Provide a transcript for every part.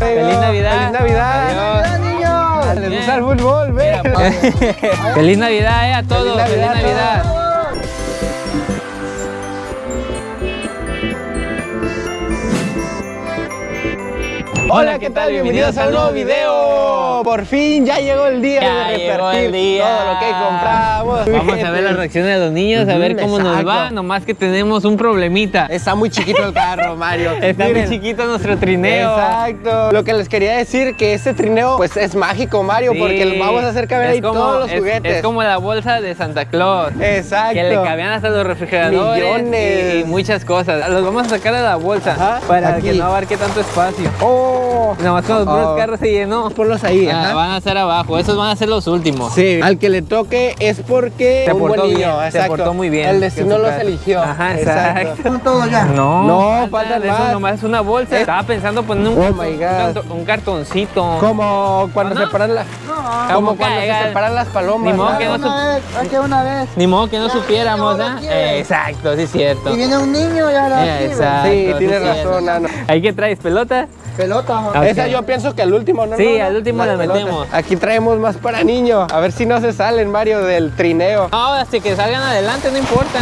Feliz Navidad. Feliz Navidad. Adiós. niños! Les gusta el fútbol, ve. Feliz Navidad eh, a todos. Feliz Navidad Navidad. Hola, ¿qué tal? Bienvenidos a un nuevo video. Por fin ya llegó el día Ya de repartir el día. todo lo que compramos. Vamos a ver las reacciones de los niños, a ver cómo nos va. Nomás que tenemos un problemita. Está muy chiquito el carro, Mario. Está muy chiquito nuestro trineo. Exacto. Lo que les quería decir que este trineo pues es mágico, Mario, Sí. porque vamos a hacer caber ahí como- todos los es- juguetes. Es como la bolsa de Santa Claus. Exacto. Que le cabían hasta los refrigeradores Millones. Y, y muchas cosas. Los vamos a sacar de la bolsa Ajá, para aquí. que no abarque tanto espacio. Oh. Nomás con los puros Oh. carros se llenó. Ponlos ahí, Ah, ajá. van a ser abajo, esos van a ser los últimos. Sí, al que le toque es porque Se un portó buen niño, bien, se portó muy bien. El que destino los eligió. Ajá, exacto. todo ya. No, No, faltan eso más. nomás es una bolsa. Estaba pensando poner un, Oh un un cartoncito. Como cuando ¿Ah, no? las Como cuando se separan las palomas. Ni modo que no una vez. Ni modo que no supiéramos, ¿ah? Eh, exacto, sí es cierto. Y viene un niño ya la Eh, exacto. Sí, sí tienes razón, Nano. ¿Ahí qué traes? ¿Pelota? Pelota. Esa yo pienso que al último, ¿no? Sí, no, no. al último la metemos. Aquí traemos más para niños. A ver si no se salen, Mario, del trineo. No, hasta que salgan adelante, no importa.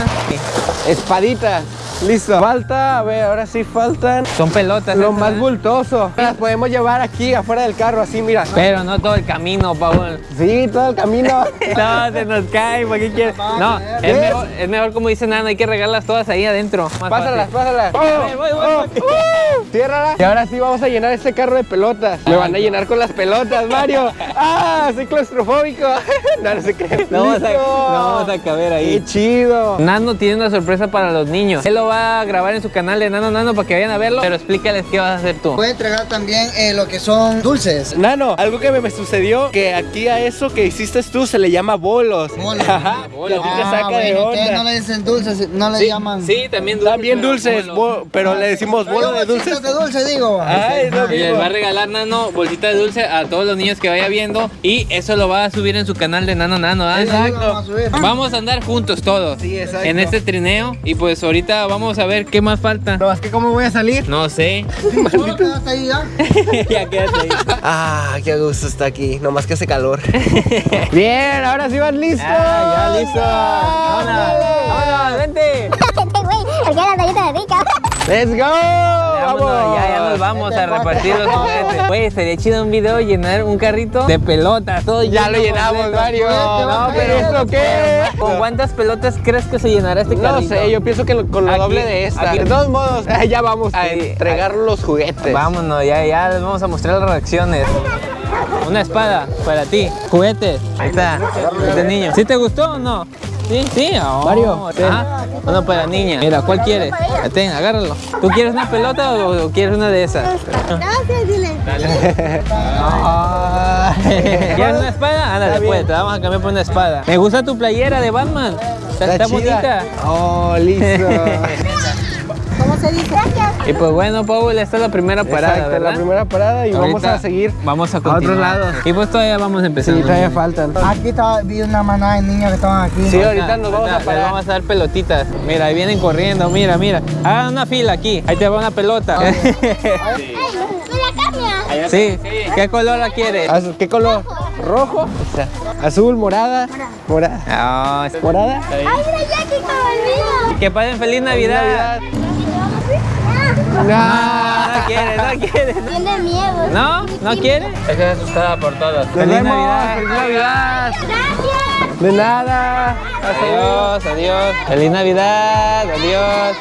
Espadita. Listo. Falta, a ver, ahora sí faltan Son pelotas. lo más ¿eh? bultoso. Las podemos llevar aquí afuera del carro, así, mira. Pero no todo el camino, Paul. Sí, todo el camino. No, se nos cae, ¿para qué quieres? No, es mejor, es mejor como dice Nano, hay que regarlas todas ahí adentro. Más Pásalas, fácil. pásalas. Voy, voy, voy, voy. Oh, Ciérrala. Y ahora sí vamos a llenar este carro de pelotas. Me van a llenar con las pelotas, Mario. ¡Ah! Soy claustrofóbico. No, no se cree. No vamos, a, ¡Listo! no vamos a caber ahí. ¡Qué chido! Nano tiene una sorpresa para los niños. Va a grabar en su canal de Nano Nano para que vayan a verlo. Pero explícales qué vas a hacer tú. Puede entregar también eh, lo que son dulces. Nano, algo que me, me sucedió, que aquí a eso que hiciste tú se le llama bolos. Bolos. Ajá, que a ti te saca de bueno, ustedes no onda. le dicen dulces, no le llaman. Sí, también dulces. También pero dulces, bolo. bo- pero le decimos bolo de dulces. De dulce, digo. Ay, lo Y les va a regalar Nano bolsita de dulce a todos los niños que vaya viendo. Y eso lo va a subir en su canal de Nano Nano. ¿ah? Exacto. A. Vamos a andar juntos todos Sí, exacto. en este trineo. Y pues ahorita vamos a ver qué más falta. No, es que cómo voy a salir. No sé. Solo quedaste ahí ya. ya quédate ahí. Ah, qué gusto está aquí, nomás que hace calor. Bien, ahora sí van listos. Ah, ya listo. Vámonos, vámonos, vente. Let's go. Vámonos, Vamos. vamos a repartir los juguetes. Güey, sería chido un video llenar un carrito de pelotas. Todo Ya lo llenamos. Mario. No, pero ¿esto qué? ¿Con cuántas pelotas crees que se llenará este No carrito? sé, yo pienso que con lo doble de esta. aquí. De todos modos, ya vamos a entregar los juguetes. Vámonos, ya, ya les vamos a mostrar las reacciones. Una espada para ti. Juguetes. Ahí está. Este niño. ¿Sí te gustó o no? Sí, sí. Oh, Mario, ten. Ah, uno para niña. Mira, ¿cuál quieres? Ten, agárralo. ¿Tú quieres una pelota o, o quieres una de esas? Gracias, dile. Ah. ¿Quieres una espada? Ándale, Está bien. pues, te vamos a cambiar por una espada. Me gusta tu playera de Batman. Está, está chida. bonita. Oh, listo. ¿Cómo se dice? Gracias. Y pues bueno, Paul, esta es la primera parada, Exacto, ¿verdad? la primera parada y vamos a seguir Vamos a a otros continuar. lados. Y pues todavía vamos empezando. Sí, todavía faltan. Aquí estaba, vi una manada de niños que estaban aquí. Sí, ahorita nos vamos a les parar. vamos a dar pelotitas. Mira, ahí vienen corriendo, mira, mira. Hagan una fila aquí. Ahí te va una pelota. ¡Ay, me la cambia! sí. ¿Qué color la quieres? Azul, ¿Qué color? ¿Rojo? Azul, morada. Morada. No, es- ¿Morada? ¡Ay, mira ya que que pasen feliz Navidad. No. No, no quiere, no quiere. Tiene miedo. ¿No? ¿No quiere? Es que es asustada por todos. Nos Feliz. Navidad. Feliz Navidad. Gracias. De nada. Adiós, adiós. Feliz Navidad, adiós.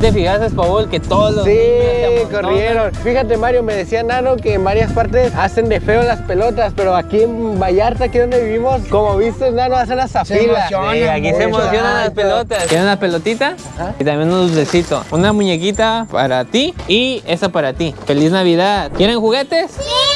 ¿Te fijaste, Paul, que todos los Sí, niños corrieron. Fíjate, Mario, me decía Nano que en varias partes hacen de feo las pelotas, pero aquí en Vallarta, aquí donde vivimos, como viste, Nano, hacen fila. emocionan. Sí, aquí se emocionan las pelotas. ¿Quieren una pelotita? Ajá. Y también un dulcecito. Una muñequita para ti y esa para ti. ¡Feliz Navidad! ¿Quieren juguetes?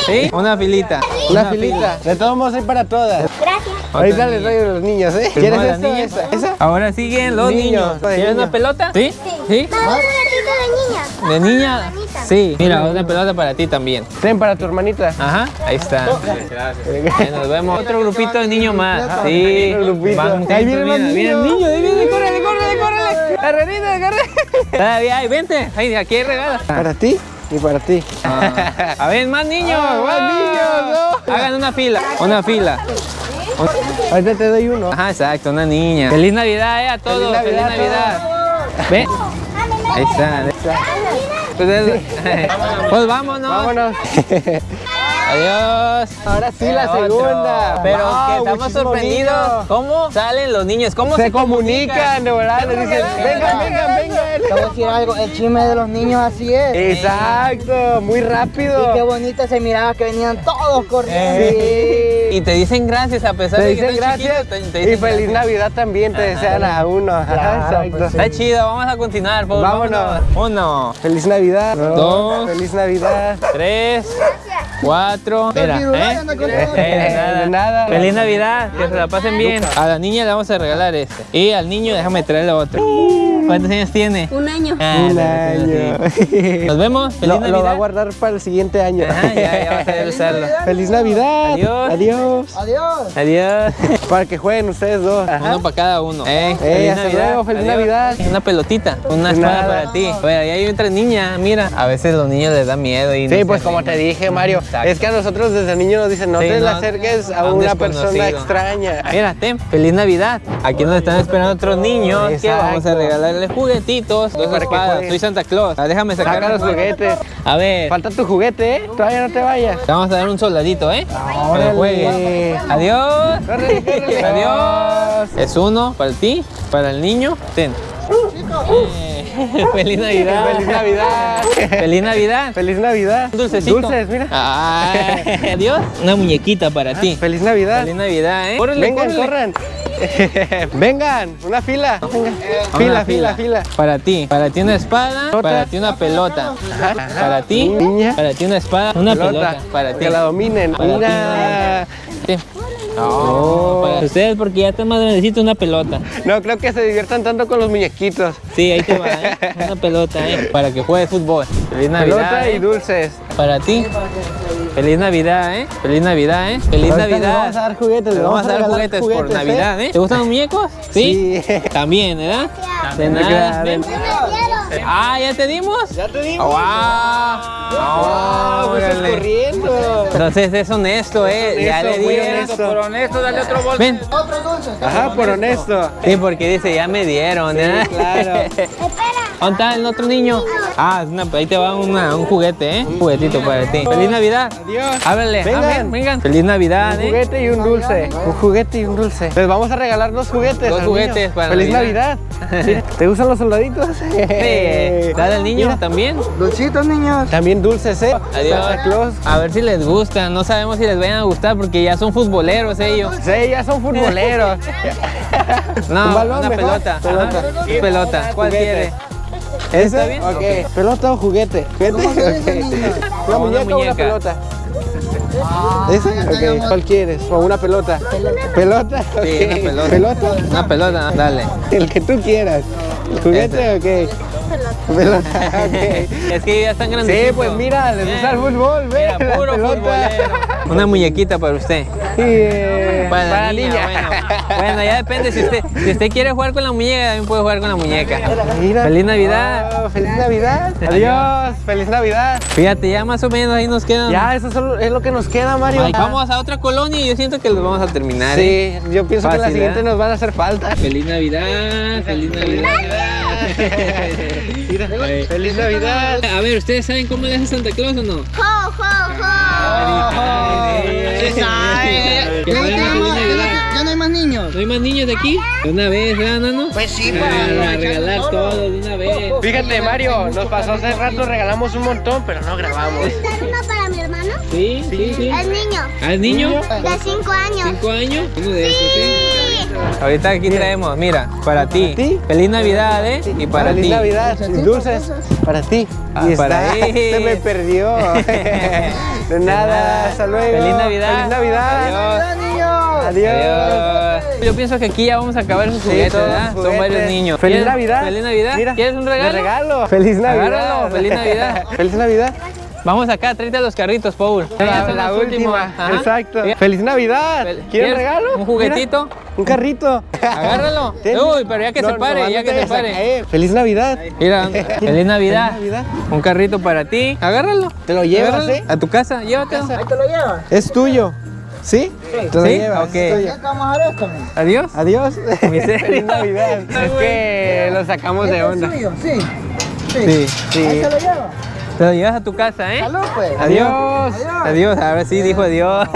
Sí. Una filita. Una filita. De todos modos, hay para todas. Gracias. Ahorita Otra les doy a los niños, ¿eh? ¿Quieres la esta o niña. esa? ¿Esa? Ahora siguen los Niños, niños. ¿Quieres una pelota? ¿Sí? ¿Sí? Ratito de niña. ¿De niña? Sí. Mira, una pelota para ti también. Ten para tu hermanita. Ajá, ahí está. Ahí nos vemos. Otro grupito de niños más. Sí. Otro grupito. Van Ahí vienen los mira, viene el niños. niño, ahí viene, córrele, córrele, córrele. La renita, corre. Todavía hay, vente. Ahí, aquí hay regala. ¿Para ti? y para ti. A ver, más niños. Ah, más niños, no. Hagan una fila, una fila. Ahorita te doy uno. Ajá, exacto, una niña. Feliz Navidad, eh, a todos. Feliz Feliz Navidad Navidad. Ve. Ahí está, ahí está. Entonces, pues vámonos. Vámonos. Adiós. Ahora sí, la Otro. segunda. Pero Wow, que estamos sorprendidos. ¿Cómo salen los niños? ¿Cómo se, Se comunican, de verdad. Les dicen, vengan, vengan, Te voy a decir algo, el chisme de los niños así es. Exacto, muy Y qué rápido. bonito se miraba que venían todos corriendo. Sí. Y te dicen gracias a pesar Te de que dicen gracias chiquitos, te- te y feliz gracias. Navidad también te desean a uno. Claro, Exacto. pues, Está chido, vamos a continuar. Pues, Vámonos. Uno, Feliz Navidad. Dos. Feliz Navidad. tres, cuatro. Espera, ¿eh? Eh, de nada. Nada. Feliz Navidad, que se la pasen bien. A la niña le vamos a regalar este. Y al niño déjame traerle otro. ¿Cuántos años tiene? Un año. Ah, Un año. sí. Nos vemos. Feliz Lo, Navidad. lo va a guardar para el siguiente año. Ajá, ya, ya va a saber usarlo. Feliz Navidad. Adiós. Adiós. Adiós. Adiós. Para que jueguen ustedes dos. Uno para cada uno. Eh, Eh, hasta luego, feliz Navidad. Una pelotita, una espada nada. para ti. Oye, ahí hay otra niña, mira. A veces los niños les da miedo y no Sí, se pues como te dije, Mario, Exacto. es que a nosotros desde niños nos dicen, no Sí, te no, acerques a a un una persona extraña. Mira, ten, feliz Navidad. Aquí nos están esperando otros niños que vamos a regalarles juguetitos, dos Para espadas. Soy Santa Claus. Ah, déjame sacar Saca los juguetes. A ver, Falta tu juguete, ¿eh? Todavía no te vayas. te vamos a dar un soldadito, ¿eh? Órale. juegues. Adiós. Córrele, córrele. Adiós. Es uno para ti, para el niño. Ten. Eh, Feliz Navidad. Feliz Navidad. Feliz Navidad. Feliz Navidad. Dulcecito. Dulces, mira. Ay, adiós. Una muñequita para ti. Feliz Navidad. Feliz Navidad, ¿eh? Córrele, Vengan, córrele. corran. Vengan, una fila. Venga. Una Fila, fila, fila. Para ti, para ti una espada, para ti una pelota. Para ti, Niña. para ti una espada, una pelota. Para ti. Que la dominen. Para ti. No, para ustedes porque ya están más grandecitos una pelota. No, creo que se diviertan tanto con los muñequitos. Sí, ahí te va, ¿eh? Una pelota, ¿eh? Para que juegues fútbol. Feliz Navidad. Pelota y ¿eh? dulces. Para ti. Feliz Navidad, ¿eh? Feliz Navidad, ¿eh? Feliz Ahorita Navidad. les vamos a dar juguetes, Les vamos a dar juguetes, por ¿eh? Navidad, ¿eh? ¿Te gustan los muñecos? Sí. Sí. También, ¿verdad? De Claro. nada. Ah, ¿ya te dimos? Ya te dimos. ¡Wow! ¡Wow! Pues órale. corriendo. Entonces es honesto, ¿eh? ya le Honesto, dieron. honesto. Por honesto, dale otro bolso. Ven. Otro dulce. Ajá, por honesto. Sí, porque dice, ya me dieron, ¿eh? claro. Espera. ¿Dónde está el otro niño? Ah, es una- ahí te va una- un juguete, ¿eh? Un juguetito para ti. ¡Feliz Navidad! Adiós. Ábrele. Vengan. Vengan. ¡Feliz Navidad, Un eh! juguete y un dulce. Un juguete y un dulce. Les vamos a regalar dos juguetes. Dos juguetes niño. para ¡Feliz Navidad. ¿Te gustan los soldaditos? Sí. Dale al niño Mira, también. Dulcitos, niños. También dulces, ¿eh? Adiós. Santa Claus. A ver si les gustan. No sabemos si les vayan a gustar porque ya son futboleros ellos. Sí, ya son futboleros. No, Un balón una mejor. pelota. Pelota. Ajá. Pelota. ¿Cuál quiere? ¿Ese? ¿Está bien? Ok. ¿Pelota o juguete? ¿Juguete? ¿Cómo se dice, Ok. niño? ¿Una Una muñeca o una pelota? ¿Ese? Ok. ¿Cuál quieres? ¿O una pelota? ¿Pelota? Sí, una Ok. pelota. ¿Pelota? Una pelota, dale. El que tú quieras. ¿El juguete o qué? Pelota. Es que ya están grandes. Sí, pues mira, les gusta el fútbol, ve. Mira, puro futbolero. Una muñequita para usted. Sí, eh, Para, la niña, Bueno, bueno, ya depende. Si usted, si usted quiere jugar con la muñeca, también puede jugar con la muñeca. Mira. Feliz Navidad. Wow, feliz Navidad. Adiós. Feliz Navidad. Fíjate, ya más o menos ahí nos quedan. Ya, eso solo es lo que nos queda, Mario. Ay, vamos a otra colonia y yo siento que los vamos a terminar. ¿eh? Sí, yo pienso que la Fácil, siguiente ¿eh? nos van a hacer falta. Feliz Navidad, feliz Navidad. Mira, feliz Navidad. A ver, ¿ustedes saben cómo le hace Santa Claus o no? Jo, jo, jo. Sí sabe. Ya no, hay más niños. ¿No hay más niños de aquí? De una vez, ¿verdad, Nano? Pues sí, Para, para regalar todo de una vez. Fíjate, Mario, nos pasó hace rato, regalamos un montón, pero no grabamos. Sí, sí, sí. El niño. ¿Al niño? De 5 años. ¿Cinco años? Uno de esos, sí. Sí. Ahorita aquí traemos, mira, para ti. ti? Feliz Navidad, ¿eh? Y para Feliz ti. Navidad, dulces para ti. Ah, y para está, él. se me perdió. De nada, hasta luego. Feliz Navidad. Feliz Navidad. Adiós. niños! Adiós. Adiós. Yo pienso que aquí ya vamos a acabar esos Sí, juguetes, ¿verdad? Son varios niños. Feliz ¿Quieres- Navidad. Feliz Navidad. Mira, ¿Quieres un regalo? regalo. Feliz Navidad. Agárralo, feliz Navidad. Feliz Navidad. Vamos acá, tráete los carritos, Paul. La, la últimos. última, exacto. ¡Feliz Navidad! fel- ¿Quieres regalo? ¿Un juguetito? Mira, un carrito. Agárralo. Ten. Uy, pero ya que se pare, ya que se a pare. ¡Feliz Navidad! Mira, feliz Navidad. Feliz Navidad. Un carrito para ti. Agárralo. ¿Te lo llevas, Agárralo. eh? A tu casa, llévatelo. Ahí te lo llevas. Es tuyo. ¿Sí? Te lo ¿Sí? llevas, Ok. es tuyo. ¿Qué vamos a hacer esto? men? Adiós. Adiós. Miseria. Feliz Navidad. Es que lo sacamos de ¿Este es onda. suyo? Sí. Sí. Sí. Ahí se lo lleva. Te lo llevas a tu casa, ¿eh? Salud, pues. Adiós. Adiós. Ahora sí dijo adiós.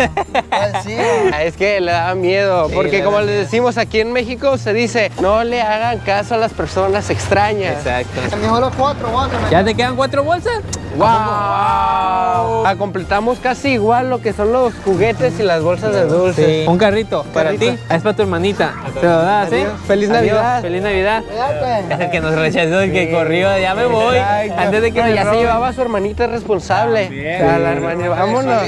Sí. Es que le da miedo, Sí, porque como da le decimos aquí en México, se dice, no le hagan caso a las personas extrañas. Exacto. Mejor los cuatro, men. ¿Ya te quedan cuatro bolsas? ¡Wow! Ah, completamos casi igual lo que son los juguetes y las bolsas de dulces. Sí. Un carrito para ti. Es para tu hermanita. Te lo das, ¿eh? Feliz Adiós. Navidad. Feliz Navidad. El que nos rechazó, el que corrió. Ya me voy. Exacto. Antes de que Pero me ya se llevaba a su hermanita responsable. A la hermana, vámonos.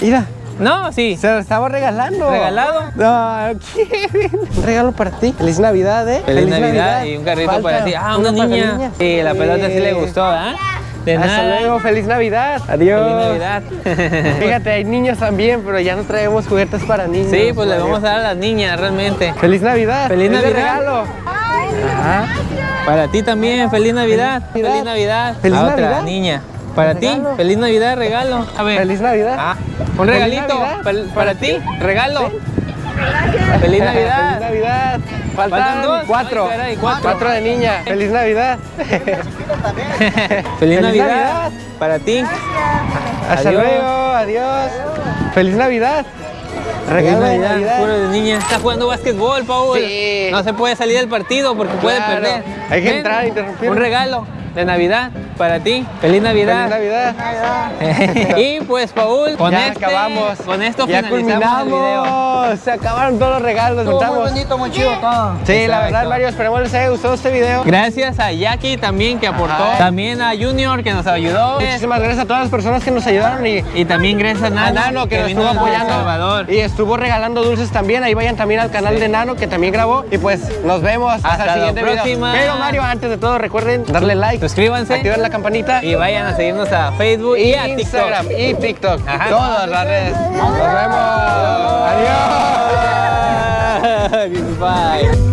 Mira, No, sí. se lo estaba regalando. ¿Regalado? No, ¿quién? Un regalo para ti. Feliz Navidad, ¿eh? Feliz, Navidad, y un carrito Falta para ti. Ah, una la niña. Sí, la pelota sí le gustó, ¿ah? De Hasta nada. luego, feliz Navidad. Adiós. Feliz Navidad. Fíjate, hay niños también, pero ya no traemos juguetes para niños. Sí, pues le vamos a dar a las niñas realmente. Feliz Navidad. Feliz Navidad. regalo. Ajá. Para ti también, feliz Navidad. Feliz Feliz Navidad. Feliz a otra Navidad. niña. Para ti, feliz Navidad, regalo. A ver. Feliz Navidad. Ah, un Feliz regalito para, para ti, regalo. Feliz Navidad. Feliz Navidad. Faltan, dos. cuatro. Ay, caray, cuatro. de niña. Feliz Navidad. Feliz, Feliz Navidad. Para ti. Hasta Adiós. luego. Adiós. Feliz Navidad. Feliz Regalo de Navidad, puro de niña. Está jugando básquetbol, Paul. Sí. No se puede salir del partido porque puede perder. Hay que Ven, entrar, interrumpir. Un regalo de Navidad para ti. Feliz Navidad. Feliz Navidad. y pues, Paul, con ya este, acabamos. Con esto ya finalizamos el video. culminamos. Se acabaron todos los regalos. Estuvo muy bonito, muy chido todo. Sí, la verdad, Mario, esperemos les haya gustado este video. Gracias a Jackie también que aportó. Ajá. También a Junior que nos ayudó. Muchísimas gracias a todas las personas que nos ayudaron y Y también gracias a Nano, a Nano que nos estuvo apoyando Salvador. y estuvo regalando dulces también. Ahí vayan también al canal de Nano que también grabó. Y pues nos vemos hasta, Hasta el la siguiente video. próxima. Pero Mario, antes de todo, recuerden darle like, Suscríbanse activar la campanita y vayan a seguirnos a Facebook y, y a TikTok. Instagram y TikTok. Ajá. Todas las redes. Nos vemos. Adiós. Bye.